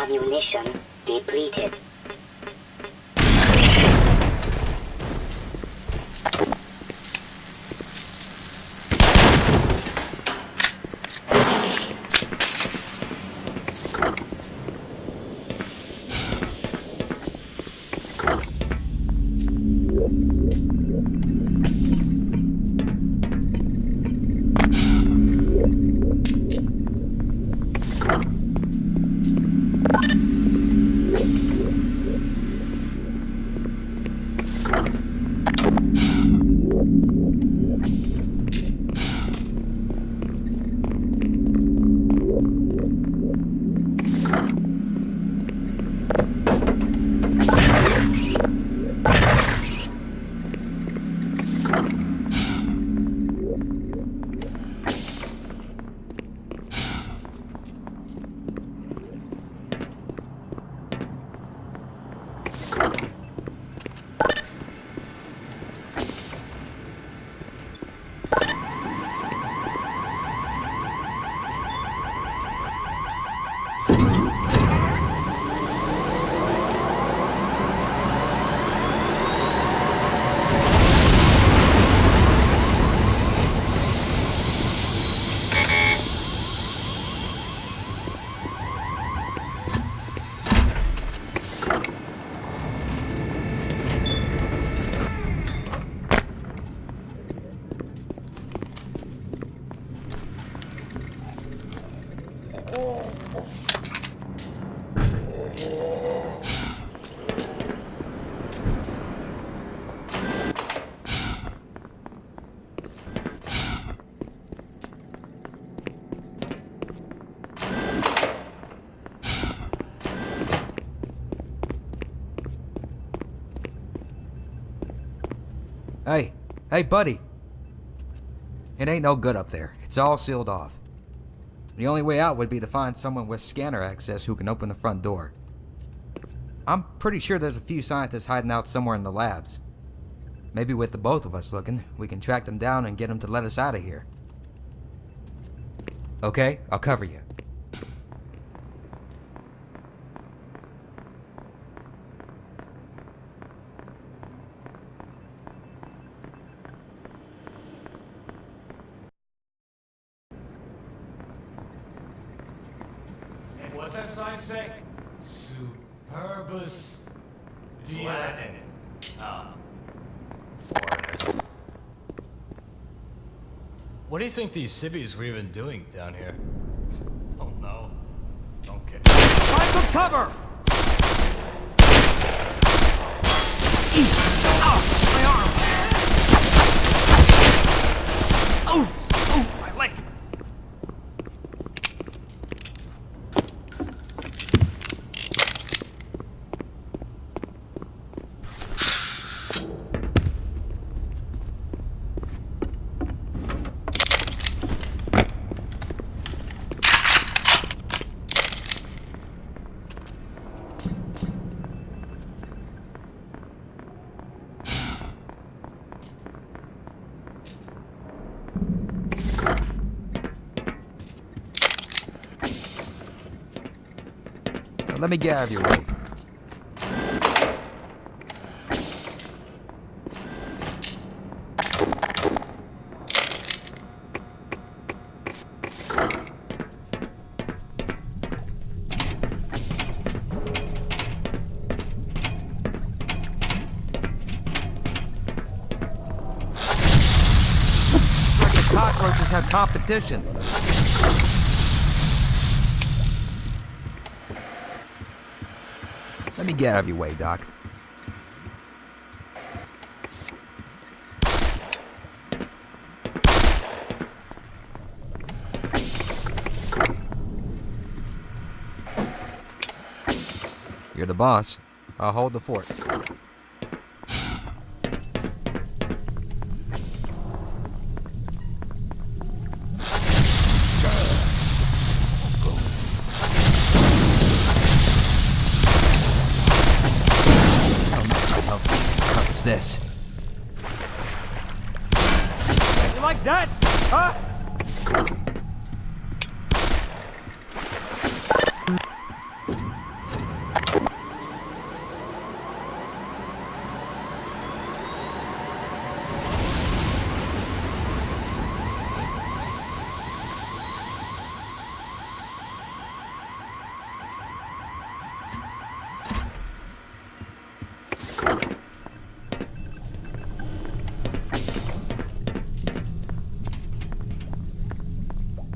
Ammunition depleted. Hey, hey, buddy. It ain't no good up there. It's all sealed off. The only way out would be to find someone with scanner access who can open the front door. I'm pretty sure there's a few scientists hiding out somewhere in the labs. Maybe with the both of us looking, we can track them down and get them to let us out of here. Okay, I'll cover you. And what's sign say? Superbus. Latin. Ah. Foreigners. What do you think these civvies were even doing down here? Don't know. Don't care. Find some cover! My arm! Oh! Oh, my leg! Let me get out of your way. Cockroaches have competition. Me get out of your way, Doc. You're the boss. I'll hold the fort.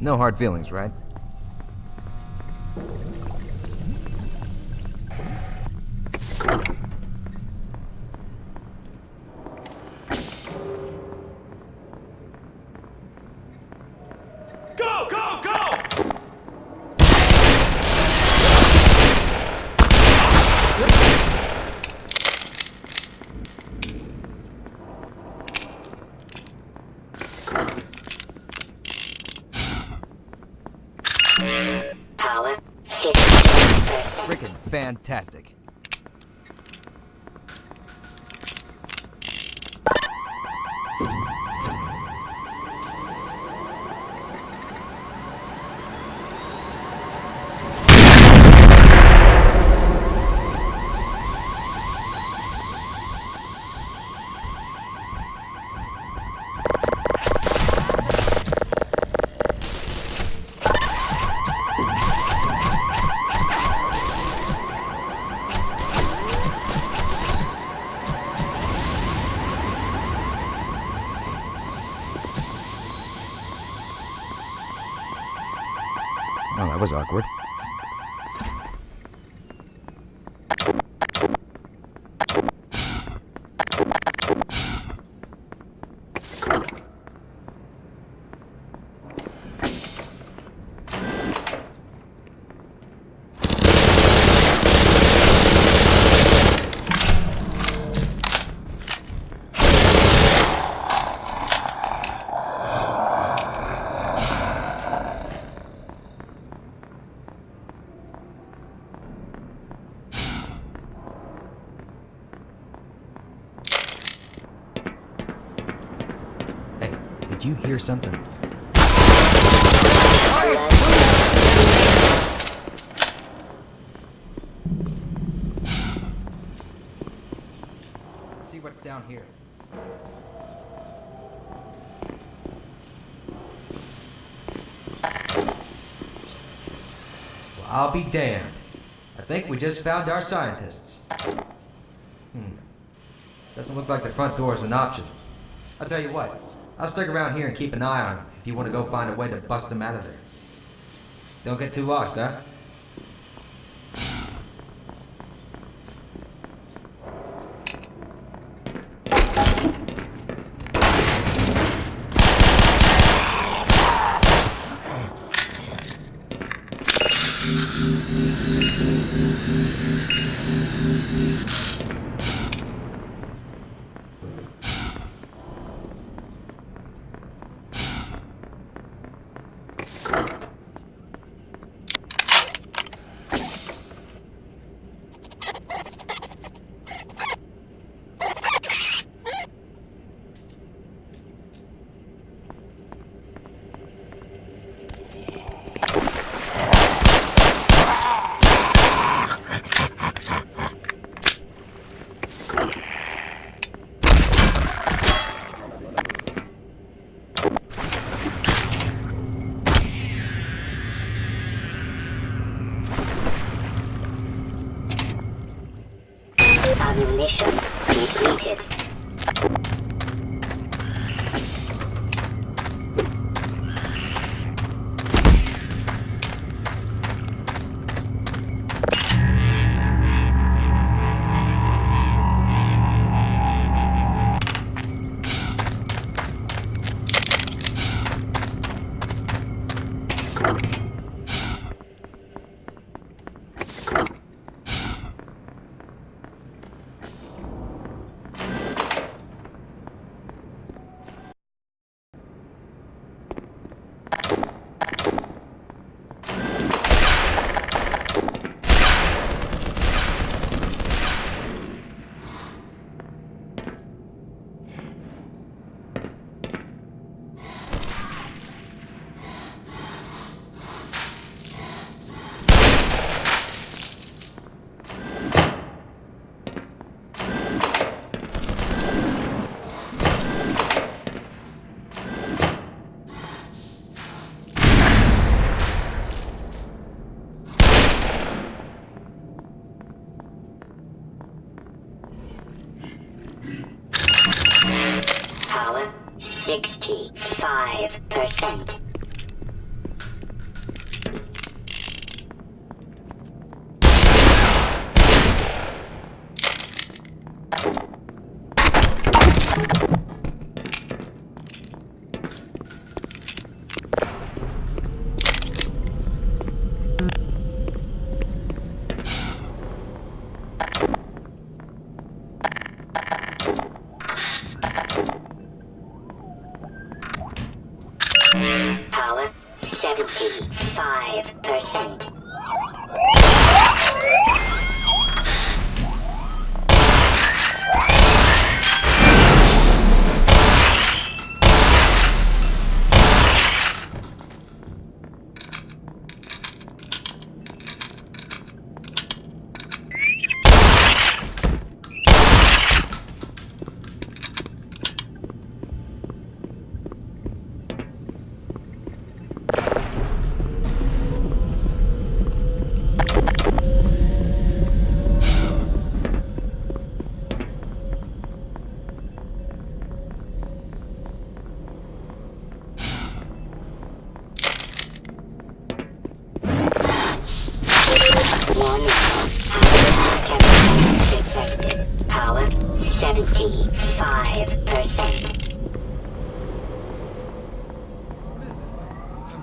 No hard feelings, right? Freaking fantastic. That was awkward. Hey, you hear something? Let's see what's down here. Well, I'll be damned. I think we just found our scientists. Hmm. Doesn't look like the front door is an option. I'll tell you what. I'll stick around here and keep an eye on them if you want to go find a way to bust them out of there. Don't get too lost, huh?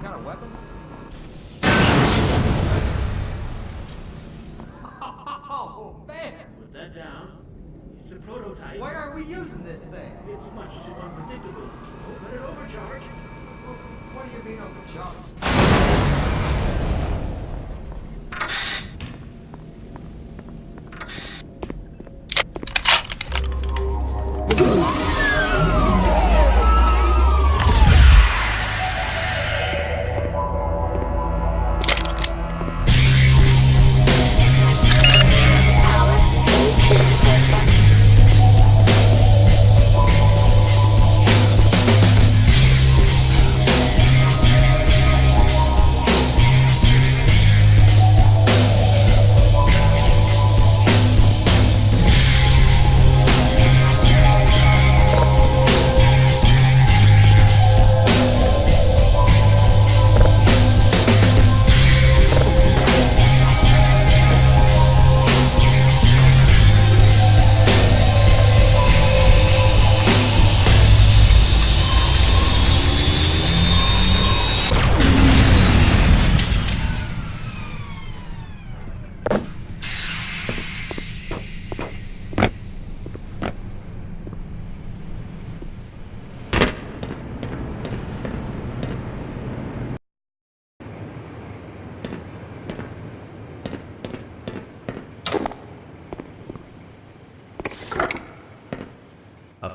Kind of weapon? Oh, man! Put that down. It's a prototype. Why aren't we using this thing? It's much too unpredictable. Don't let it overcharge. What do you mean overcharged?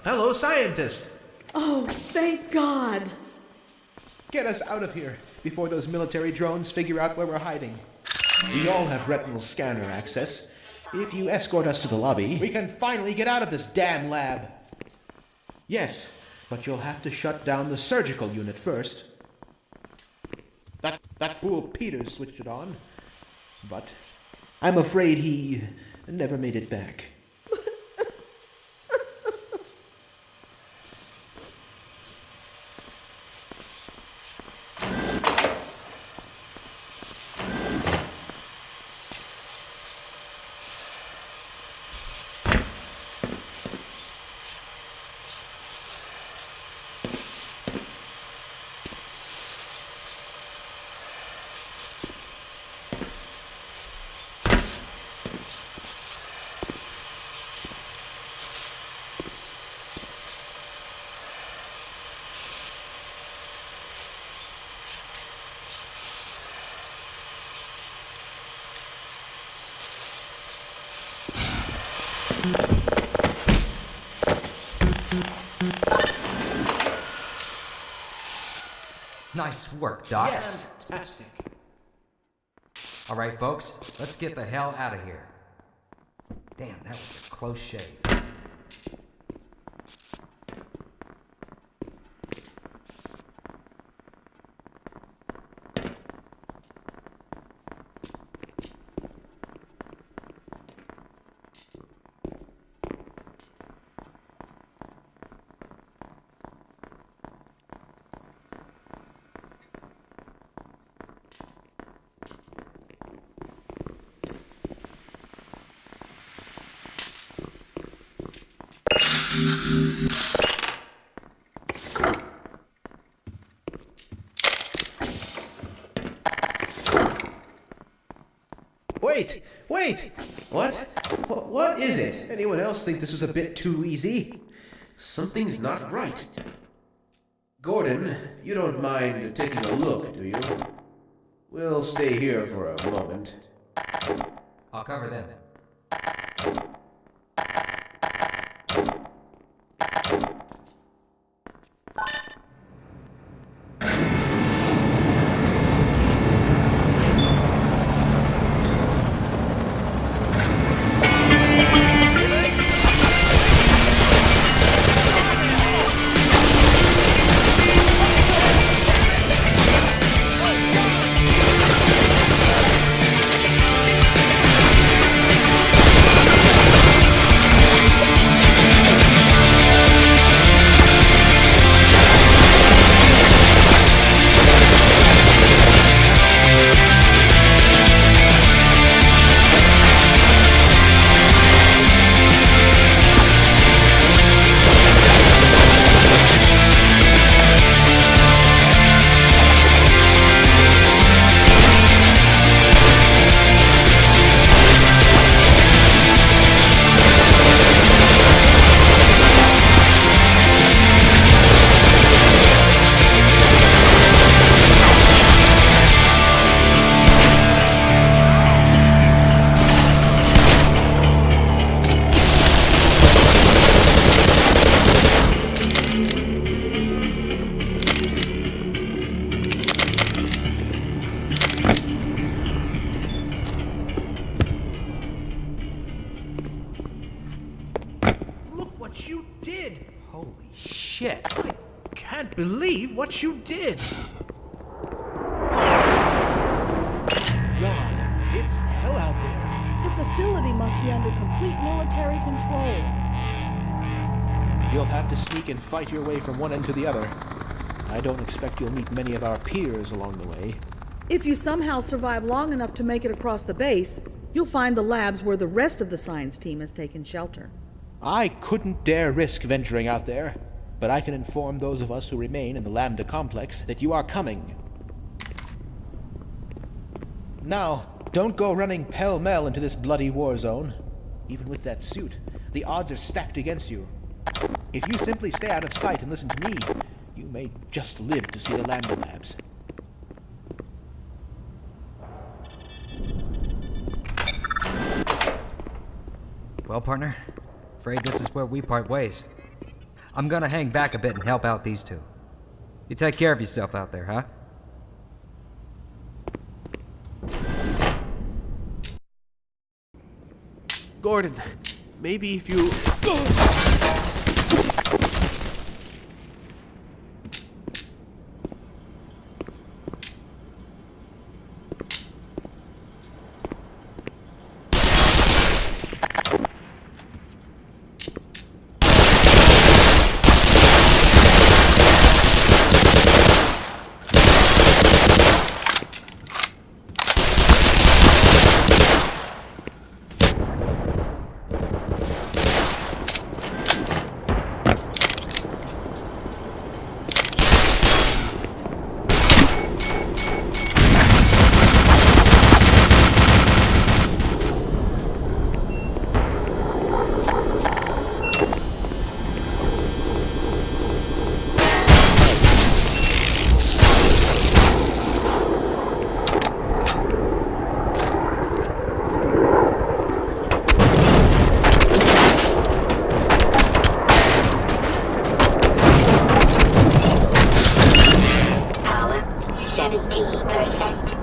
Fellow scientist. Oh, thank God. Get us out of here before those military drones figure out where we're hiding. We all have retinal scanner access. If you escort us to the lobby, we can finally get out of this damn lab. Yes, but you'll have to shut down the surgical unit first. That that fool Peters switched it on. But I'm afraid he never made it back. Nice work, Doc. Yes, Fantastic. All right, folks, let's get the hell out of here. Damn, that was a close shave. Wait, wait! What? What, what is it? Anyone else think this was a bit too easy? Something's not right. Gordon, you don't mind taking a look, do you? We'll stay here for a moment. I'll cover them. What you did! God, it's hell out there. The facility must be under complete military control. You'll have to sneak and fight your way from one end to the other. I don't expect you'll meet many of our peers along the way. If you somehow survive long enough to make it across the base, you'll find the labs where the rest of the science team has taken shelter. I couldn't dare risk venturing out there, but I can inform those of us who remain in the Lambda complex that you are coming. Now, don't go running pell-mell into this bloody war zone. Even with that suit, the odds are stacked against you. If you simply stay out of sight and listen to me, you may just live to see the Lambda labs. Well, partner, afraid this is where we part ways. I'm gonna hang back a bit and help out these two. You take care of yourself out there, huh? Gordon, maybe if you... 70%.